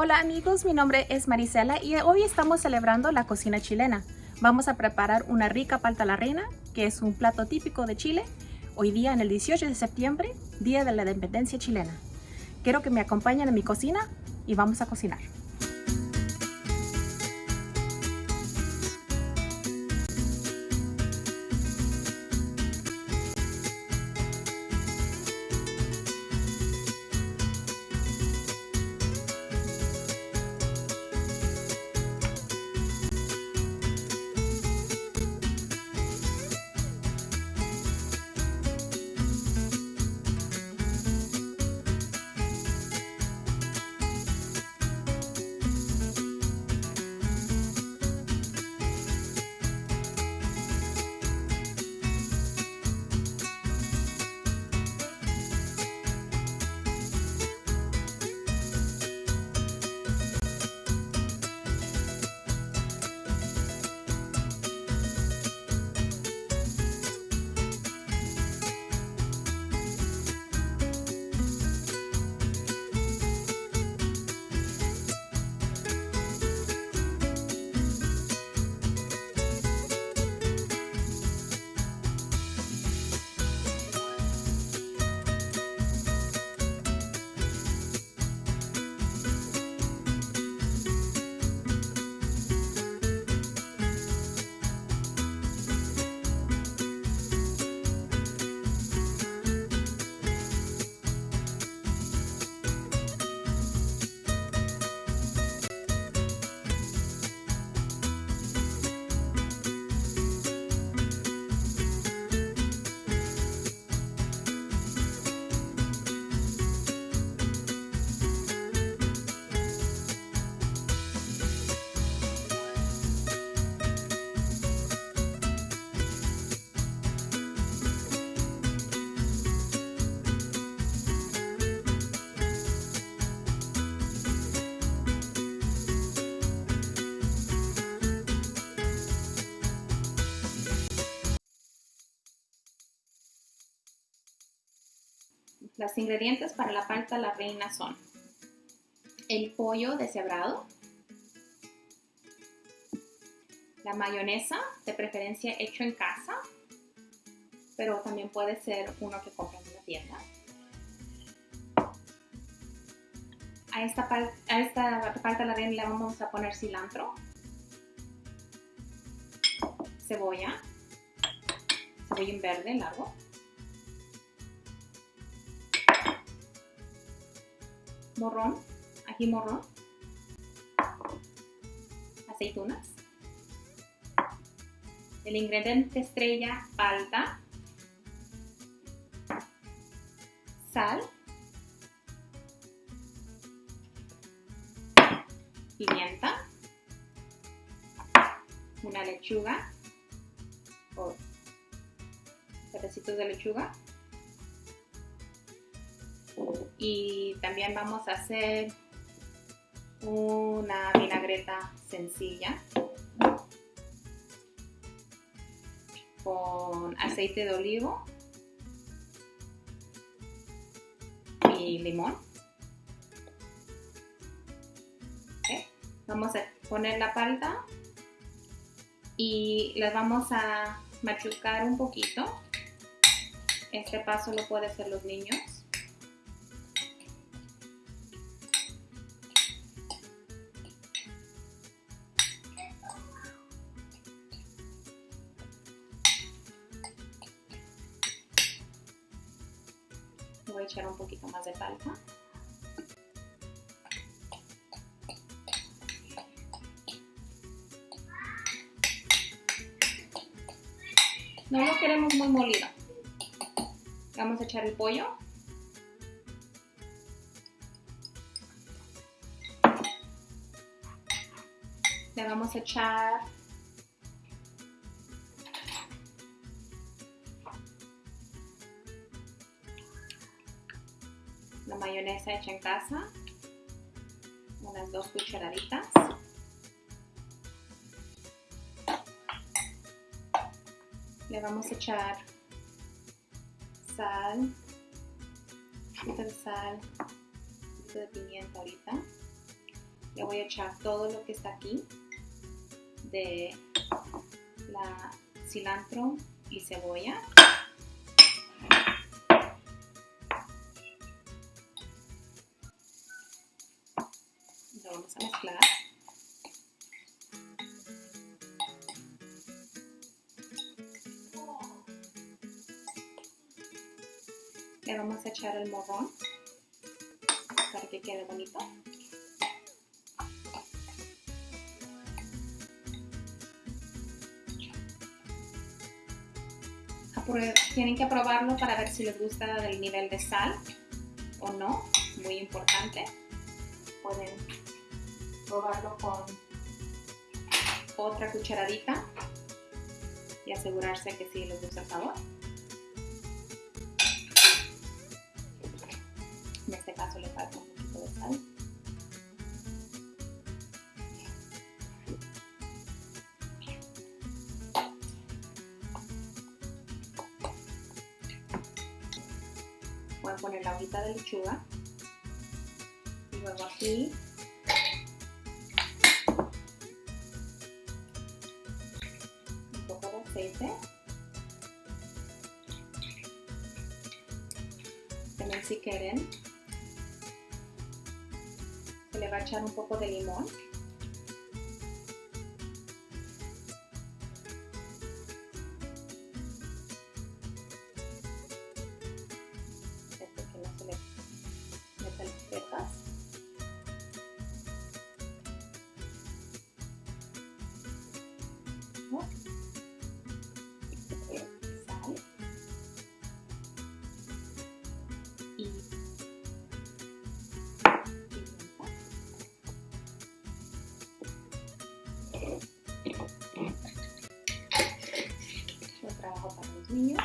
Hola amigos, mi nombre es Marisela y hoy estamos celebrando la cocina chilena. Vamos a preparar una rica palta a la reina, que es un plato típico de Chile, hoy día en el 18 de septiembre, Día de la Independencia Chilena. Quiero que me acompañen a mi cocina y vamos a cocinar. Los ingredientes para la palta la reina son el pollo deshebrado, la mayonesa, de preferencia hecho en casa, pero también puede ser uno que compran en la tienda. A esta, palta la reina le vamos a poner cilantro, cebolla, en verde largo, morrón, ají morrón, aceitunas, el ingrediente estrella palta, sal, pimienta, una lechuga o pedacitos de lechuga, y también vamos a hacer una vinagreta sencilla con aceite de olivo y limón. Vamos a poner la palta y las vamos a machucar un poquito. Este paso lo pueden hacer los niños. Echar un poquito más de palta. No lo queremos muy molido. Vamos a echar el pollo. Le vamos a echar mayonesa hecha en casa, unas dos cucharaditas. Le vamos a echar sal, un poquito de sal, un poquito de pimienta ahorita. le voy a echar todo lo que está aquí de la cilantro y cebolla. A mezclar. Le vamos a echar el morrón para que quede bonito. Tienen que probarlo para ver si les gusta el nivel de sal o no, muy importante. Pueden probarlo con otra cucharadita y asegurarse que sí les gusta el sabor. En este caso le falta un poquito de sal. Voy a poner la hojita de lechuga y luego aquí aceite. También si quieren, se le va a echar un poco de limón. Este para los niños.